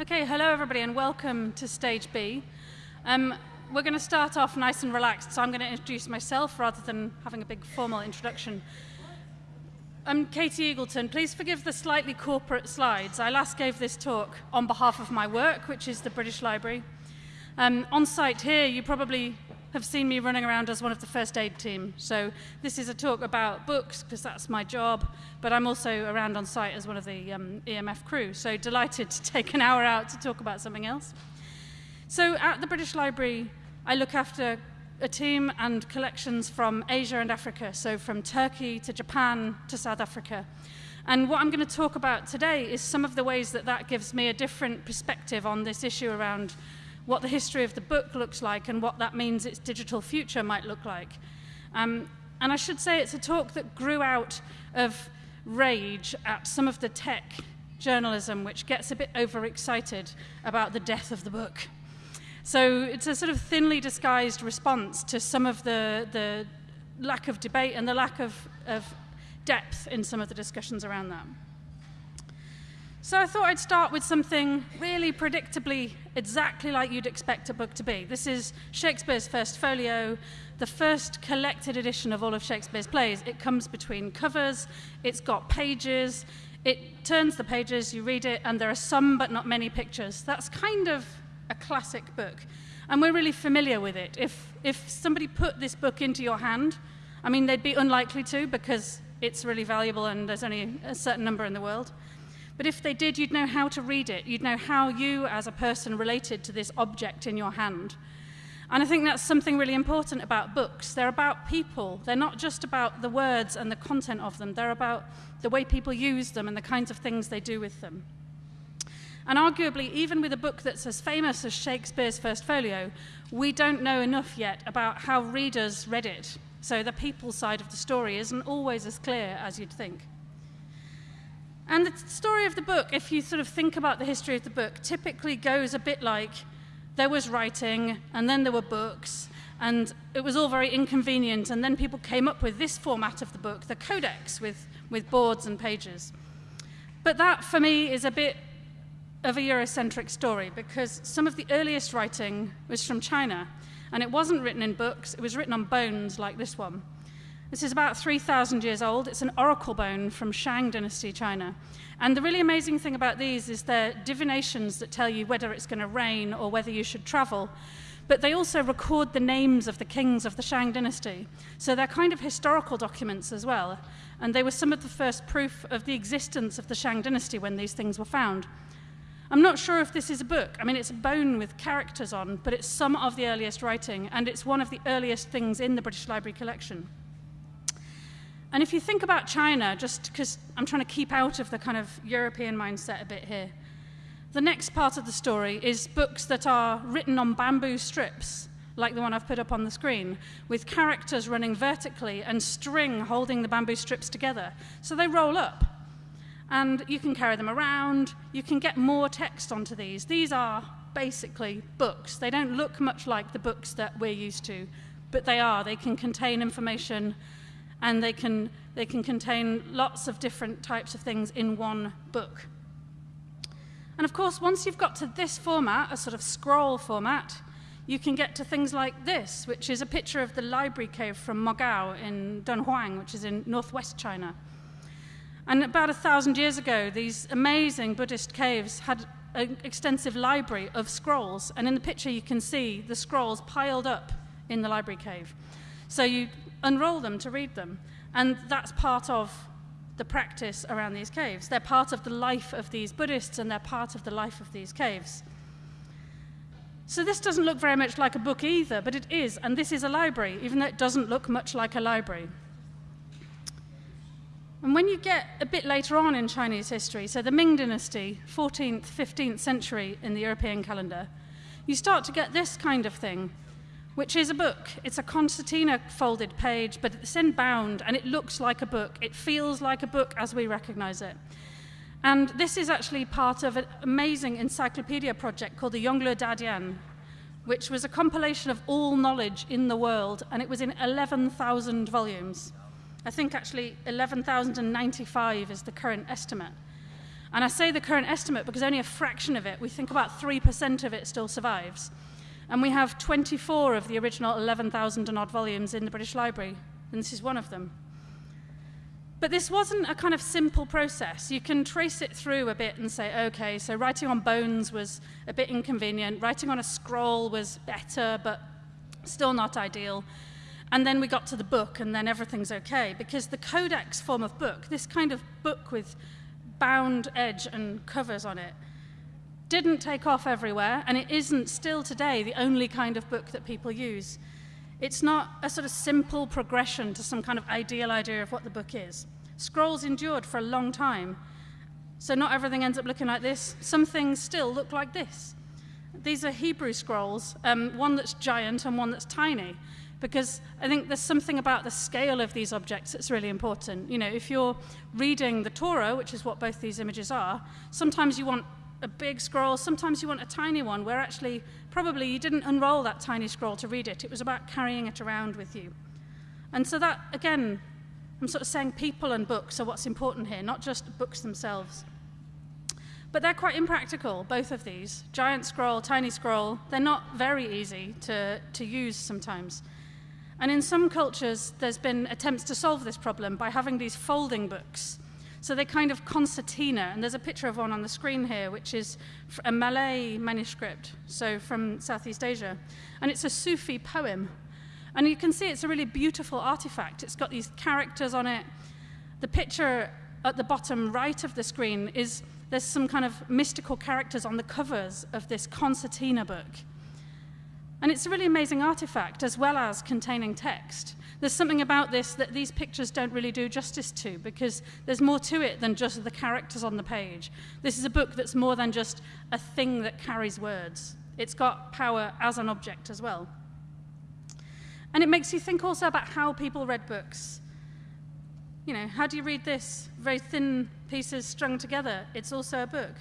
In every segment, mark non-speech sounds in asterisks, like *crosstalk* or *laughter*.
Okay, hello everybody and welcome to Stage B. Um, we're going to start off nice and relaxed, so I'm going to introduce myself rather than having a big formal introduction. I'm Katie Eagleton. Please forgive the slightly corporate slides. I last gave this talk on behalf of my work, which is the British Library. Um, on site here, you probably have seen me running around as one of the first aid team. So this is a talk about books, because that's my job, but I'm also around on site as one of the um, EMF crew. So delighted to *laughs* take an hour out to talk about something else. So at the British Library, I look after a team and collections from Asia and Africa, so from Turkey to Japan to South Africa. And what I'm going to talk about today is some of the ways that that gives me a different perspective on this issue around what the history of the book looks like and what that means its digital future might look like. Um, and I should say it's a talk that grew out of rage at some of the tech journalism which gets a bit overexcited about the death of the book. So it's a sort of thinly disguised response to some of the, the lack of debate and the lack of, of depth in some of the discussions around that. So I thought I'd start with something really predictably exactly like you'd expect a book to be. This is Shakespeare's first folio, the first collected edition of all of Shakespeare's plays. It comes between covers, it's got pages, it turns the pages, you read it, and there are some but not many pictures. That's kind of a classic book. And we're really familiar with it. If, if somebody put this book into your hand, I mean, they'd be unlikely to because it's really valuable and there's only a certain number in the world. But if they did, you'd know how to read it. You'd know how you, as a person, related to this object in your hand. And I think that's something really important about books. They're about people. They're not just about the words and the content of them. They're about the way people use them and the kinds of things they do with them. And arguably, even with a book that's as famous as Shakespeare's First Folio, we don't know enough yet about how readers read it. So the people side of the story isn't always as clear as you'd think. And the story of the book, if you sort of think about the history of the book, typically goes a bit like there was writing, and then there were books, and it was all very inconvenient, and then people came up with this format of the book, the codex, with, with boards and pages. But that, for me, is a bit of a Eurocentric story, because some of the earliest writing was from China, and it wasn't written in books, it was written on bones like this one. This is about 3,000 years old. It's an oracle bone from Shang Dynasty, China. And the really amazing thing about these is they're divinations that tell you whether it's going to rain or whether you should travel. But they also record the names of the kings of the Shang Dynasty. So they're kind of historical documents as well. And they were some of the first proof of the existence of the Shang Dynasty when these things were found. I'm not sure if this is a book. I mean, it's a bone with characters on, but it's some of the earliest writing, and it's one of the earliest things in the British Library collection. And if you think about China, just because I'm trying to keep out of the kind of European mindset a bit here, the next part of the story is books that are written on bamboo strips, like the one I've put up on the screen, with characters running vertically and string holding the bamboo strips together. So they roll up. And you can carry them around, you can get more text onto these. These are basically books. They don't look much like the books that we're used to, but they are. They can contain information and they can, they can contain lots of different types of things in one book. And of course, once you've got to this format, a sort of scroll format, you can get to things like this, which is a picture of the library cave from Mogao in Dunhuang, which is in northwest China. And about a thousand years ago, these amazing Buddhist caves had an extensive library of scrolls. And in the picture, you can see the scrolls piled up in the library cave. So you unroll them to read them. And that's part of the practice around these caves. They're part of the life of these Buddhists and they're part of the life of these caves. So this doesn't look very much like a book either, but it is, and this is a library, even though it doesn't look much like a library. And when you get a bit later on in Chinese history, so the Ming Dynasty, 14th, 15th century in the European calendar, you start to get this kind of thing which is a book. It's a concertina folded page, but it's in bound and it looks like a book. It feels like a book as we recognize it. And this is actually part of an amazing encyclopedia project called the Yongle Dadian, which was a compilation of all knowledge in the world, and it was in 11,000 volumes. I think actually 11,095 is the current estimate. And I say the current estimate because only a fraction of it, we think about 3% of it still survives. And we have 24 of the original 11,000 and odd volumes in the British Library, and this is one of them. But this wasn't a kind of simple process. You can trace it through a bit and say, okay, so writing on bones was a bit inconvenient, writing on a scroll was better, but still not ideal. And then we got to the book, and then everything's okay, because the codex form of book, this kind of book with bound edge and covers on it, didn't take off everywhere, and it isn't still today the only kind of book that people use. It's not a sort of simple progression to some kind of ideal idea of what the book is. Scrolls endured for a long time. So not everything ends up looking like this. Some things still look like this. These are Hebrew scrolls, um, one that's giant and one that's tiny, because I think there's something about the scale of these objects that's really important. You know, if you're reading the Torah, which is what both these images are, sometimes you want a big scroll, sometimes you want a tiny one, where actually probably you didn't unroll that tiny scroll to read it. It was about carrying it around with you. And so that, again, I'm sort of saying people and books are what's important here, not just books themselves. But they're quite impractical, both of these. Giant scroll, tiny scroll, they're not very easy to, to use sometimes. And in some cultures, there's been attempts to solve this problem by having these folding books. So they're kind of concertina, and there's a picture of one on the screen here, which is a Malay manuscript, so from Southeast Asia. And it's a Sufi poem and you can see it's a really beautiful artifact. It's got these characters on it. The picture at the bottom right of the screen is there's some kind of mystical characters on the covers of this concertina book. And it's a really amazing artifact as well as containing text. There's something about this that these pictures don't really do justice to because there's more to it than just the characters on the page. This is a book that's more than just a thing that carries words. It's got power as an object as well. And it makes you think also about how people read books. You know, how do you read this? Very thin pieces strung together. It's also a book.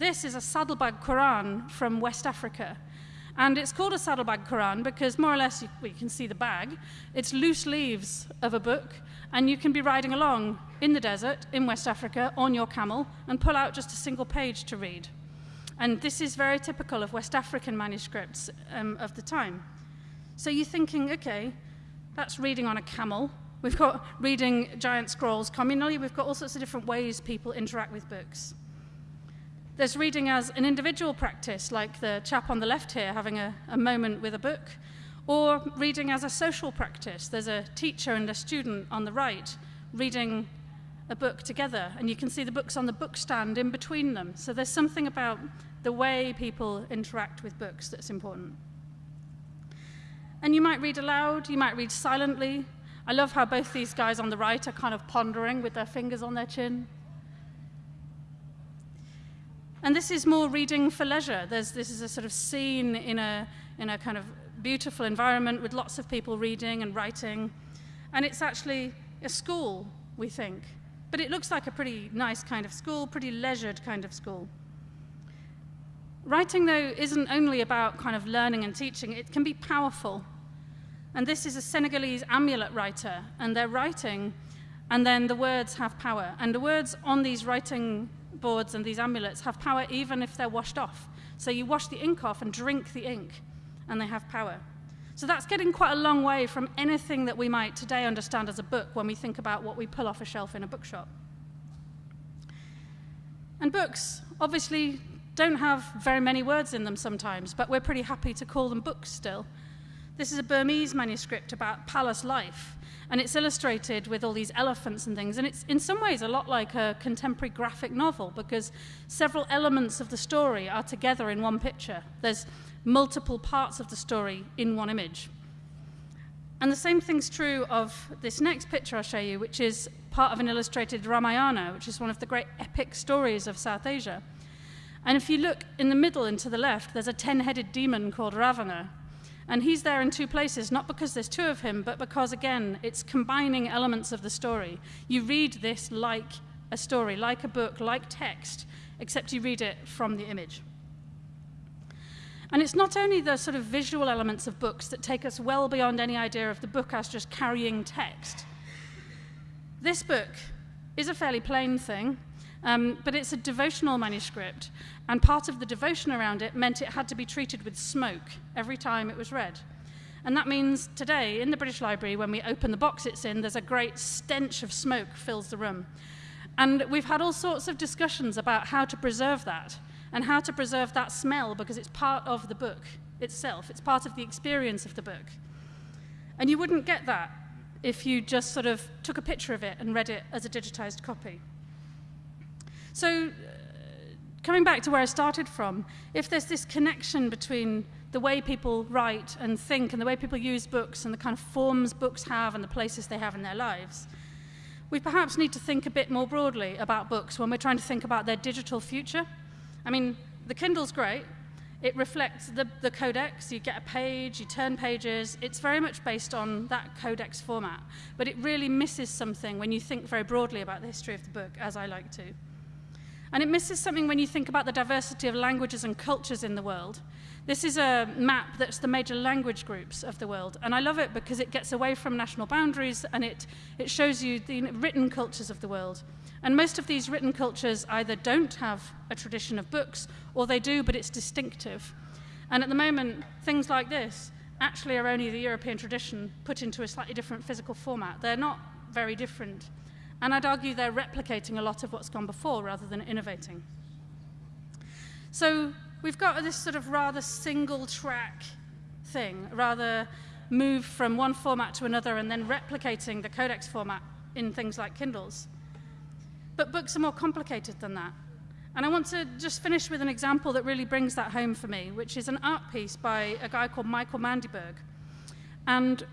This is a saddlebag Quran from West Africa. And it's called a saddlebag Quran because more or less you, well, you can see the bag. It's loose leaves of a book, and you can be riding along in the desert in West Africa on your camel and pull out just a single page to read. And this is very typical of West African manuscripts um, of the time. So you're thinking, okay, that's reading on a camel. We've got reading giant scrolls communally. We've got all sorts of different ways people interact with books. There's reading as an individual practice, like the chap on the left here having a, a moment with a book, or reading as a social practice. There's a teacher and a student on the right reading a book together, and you can see the books on the bookstand in between them. So there's something about the way people interact with books that's important. And you might read aloud, you might read silently. I love how both these guys on the right are kind of pondering with their fingers on their chin. And this is more reading for leisure. There's, this is a sort of scene in a, in a kind of beautiful environment with lots of people reading and writing. And it's actually a school, we think. But it looks like a pretty nice kind of school, pretty leisured kind of school. Writing, though, isn't only about kind of learning and teaching, it can be powerful. And this is a Senegalese amulet writer, and they're writing, and then the words have power. And the words on these writing boards and these amulets have power even if they're washed off. So you wash the ink off and drink the ink, and they have power. So that's getting quite a long way from anything that we might today understand as a book when we think about what we pull off a shelf in a bookshop. And books, obviously, don't have very many words in them sometimes, but we're pretty happy to call them books still. This is a Burmese manuscript about palace life, and it's illustrated with all these elephants and things. And it's in some ways a lot like a contemporary graphic novel because several elements of the story are together in one picture. There's multiple parts of the story in one image. And the same thing's true of this next picture I'll show you, which is part of an illustrated Ramayana, which is one of the great epic stories of South Asia. And if you look in the middle and to the left, there's a ten headed demon called Ravana, and he's there in two places, not because there's two of him, but because, again, it's combining elements of the story. You read this like a story, like a book, like text, except you read it from the image. And it's not only the sort of visual elements of books that take us well beyond any idea of the book as just carrying text. This book is a fairly plain thing, Um, but it's a devotional manuscript, and part of the devotion around it meant it had to be treated with smoke every time it was read. And that means today, in the British Library, when we open the box it's in, there's a great stench of smoke fills the room. And we've had all sorts of discussions about how to preserve that and how to preserve that smell because it's part of the book itself, it's part of the experience of the book. And you wouldn't get that if you just sort of took a picture of it and read it as a digitized copy. So, uh, coming back to where I started from, if there's this connection between the way people write and think and the way people use books and the kind of forms books have and the places they have in their lives, we perhaps need to think a bit more broadly about books when we're trying to think about their digital future. I mean, the Kindle's great. It reflects the, the codex. You get a page, you turn pages. It's very much based on that codex format. But it really misses something when you think very broadly about the history of the book, as I like to. And it misses something when you think about the diversity of languages and cultures in the world. This is a map that's the major language groups of the world, and I love it because it gets away from national boundaries and it, it shows you the written cultures of the world. And most of these written cultures either don't have a tradition of books, or they do, but it's distinctive. And at the moment, things like this actually are only the European tradition put into a slightly different physical format. They're not very different. And I'd argue they're replicating a lot of what's gone before rather than innovating. So we've got this sort of rather single track thing, rather move from one format to another and then replicating the codex format in things like Kindles. But books are more complicated than that. And I want to just finish with an example that really brings that home for me, which is an art piece by a guy called Michael Mandiberg. And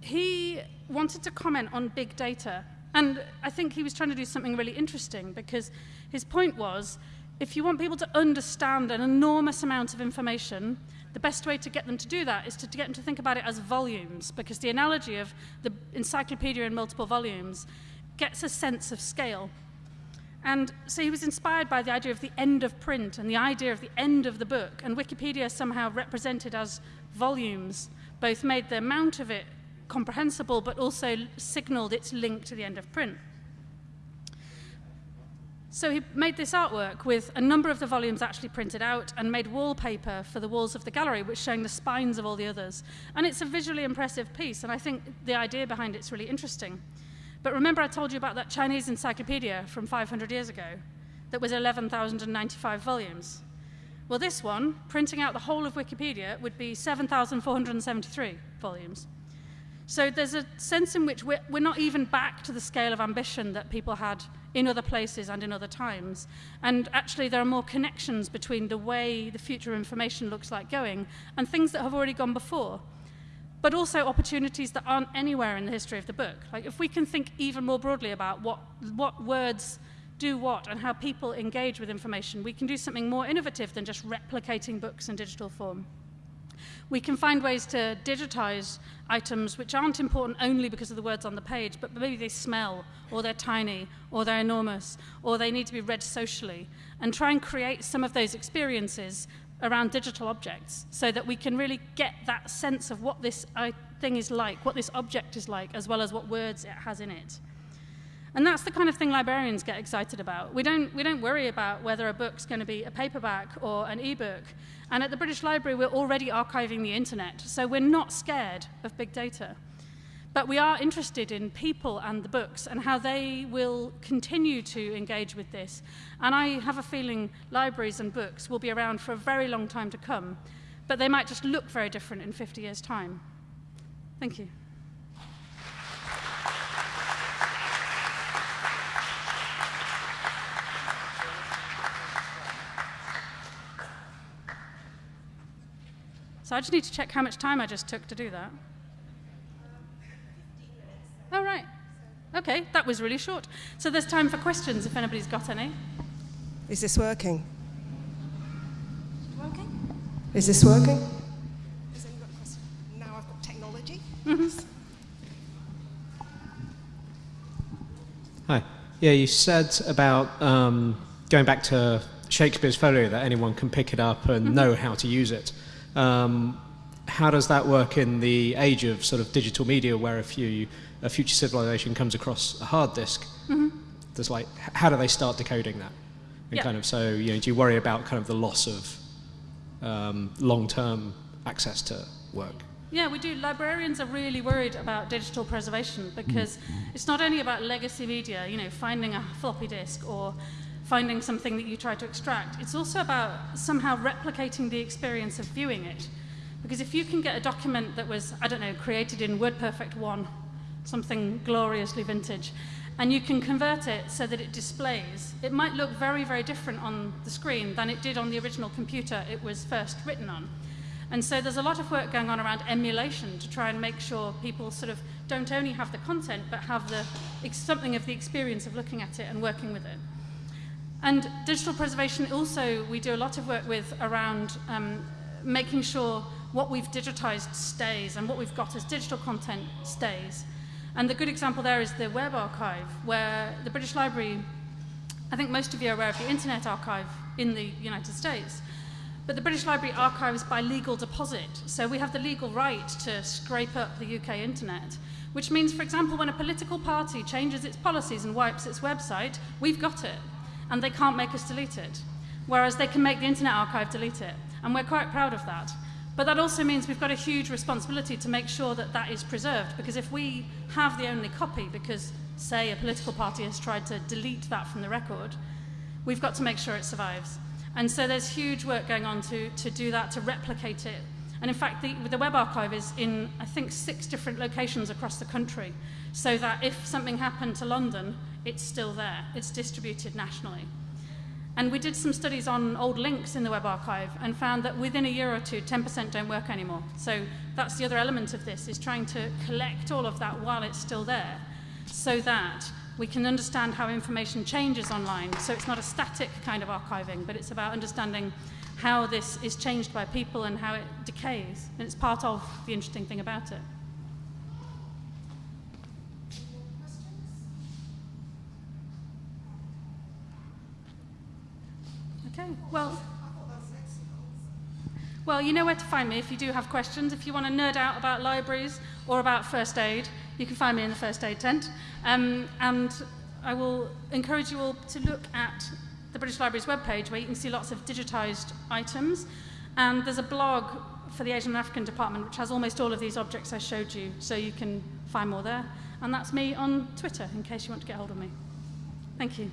he wanted to comment on big data. And I think he was trying to do something really interesting because his point was if you want people to understand an enormous amount of information, the best way to get them to do that is to, to get them to think about it as volumes, because the analogy of the encyclopedia in multiple volumes gets a sense of scale. And so he was inspired by the idea of the end of print and the idea of the end of the book, and Wikipedia somehow represented as volumes, both made the amount of it comprehensible, but also signaled its link to the end of print. So he made this artwork with a number of the volumes actually printed out and made wallpaper for the walls of the gallery, which showing the spines of all the others. And it's a visually impressive piece, and I think the idea behind it's really interesting. But remember I told you about that Chinese encyclopedia from 500 years ago that was 11,095 volumes? Well, this one, printing out the whole of Wikipedia, would be 7,473 volumes. So there's a sense in which we're, we're not even back to the scale of ambition that people had in other places and in other times. And actually, there are more connections between the way the future of information looks like going and things that have already gone before. But also opportunities that aren't anywhere in the history of the book. Like, if we can think even more broadly about what, what words do what and how people engage with information, we can do something more innovative than just replicating books in digital form. We can find ways to digitize items which aren't important only because of the words on the page, but maybe they smell, or they're tiny, or they're enormous, or they need to be read socially, and try and create some of those experiences around digital objects so that we can really get that sense of what this thing is like, what this object is like, as well as what words it has in it. And that's the kind of thing librarians get excited about. We don't, we don't worry about whether a book's going to be a paperback or an e-book. And at the British Library, we're already archiving the internet, so we're not scared of big data. But we are interested in people and the books and how they will continue to engage with this. And I have a feeling libraries and books will be around for a very long time to come, but they might just look very different in 50 years' time. Thank you. So I just need to check how much time I just took to do that. Oh, right. Okay, that was really short. So there's time for questions if anybody's got any. Is this working? Working? Is this working? Has anyone got a question? Now I've got technology. Mm-hmm. Hi. Yeah, you said about um, going back to Shakespeare's folio that anyone can pick it up and mm-hmm. know how to use it. Um, how does that work in the age of sort of digital media where if you, a future civilization comes across a hard disk, mm-hmm. There's like, how do they start decoding that? And Yeah. kind of, so, you know, do you worry about kind of the loss of um, long-term access to work? Yeah, we do. Librarians are really worried about digital preservation because it's not only about legacy media, you know, finding a floppy disk or finding something that you try to extract. It's also about somehow replicating the experience of viewing it. Because if you can get a document that was, I don't know, created in WordPerfect 1, something gloriously vintage, and you can convert it so that it displays, it might look very, very different on the screen than it did on the original computer it was first written on. And so there's a lot of work going on around emulation to try and make sure people sort of don't only have the content, but have the, something of the experience of looking at it and working with it. And digital preservation also, we do a lot of work with around um, making sure what we've digitized stays and what we've got as digital content stays. And the good example there is the Web Archive, where the British Library, I think most of you are aware of the Internet Archive in the United States. But the British Library archives by legal deposit, so we have the legal right to scrape up the UK internet, which means, for example, when a political party changes its policies and wipes its website, we've got it, and they can't make us delete it. Whereas they can make the Internet Archive delete it, and we're quite proud of that. But that also means we've got a huge responsibility to make sure that that is preserved, because if we have the only copy, because, say, a political party has tried to delete that from the record, we've got to make sure it survives. And so there's huge work going on to, to do that, to replicate it. And in fact, the, the Web Archive is in, I think, six different locations across the country, so that if something happened to London, it's still there. It's distributed nationally. And we did some studies on old links in the Web Archive and found that within a year or two, 10% don't work anymore. So that's the other element of this, is trying to collect all of that while it's still there, so that we can understand how information changes online. So it's not a static kind of archiving, but it's about understanding how this is changed by people and how it decays. And it's part of the interesting thing about it. Okay, well. Well, you know where to find me if you do have questions. If you want to nerd out about libraries or about first aid, you can find me in the first aid tent. Um, and I will encourage you all to look at the British Library's webpage where you can see lots of digitised items. And there's a blog for the Asian and African department which has almost all of these objects I showed you, so you can find more there. And that's me on Twitter in case you want to get hold of me. Thank you.